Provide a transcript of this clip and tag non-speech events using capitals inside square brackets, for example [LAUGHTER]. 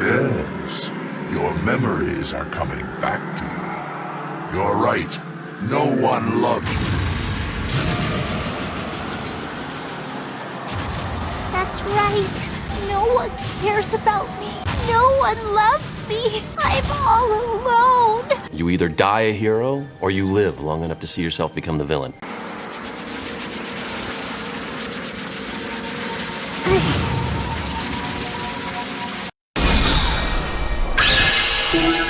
Yes, your memories are coming back to you. You're right. No one loves you. That's right. No one cares about me. No one loves me. I'm all alone. You either die a hero, or you live long enough to see yourself become the villain. [LAUGHS] See?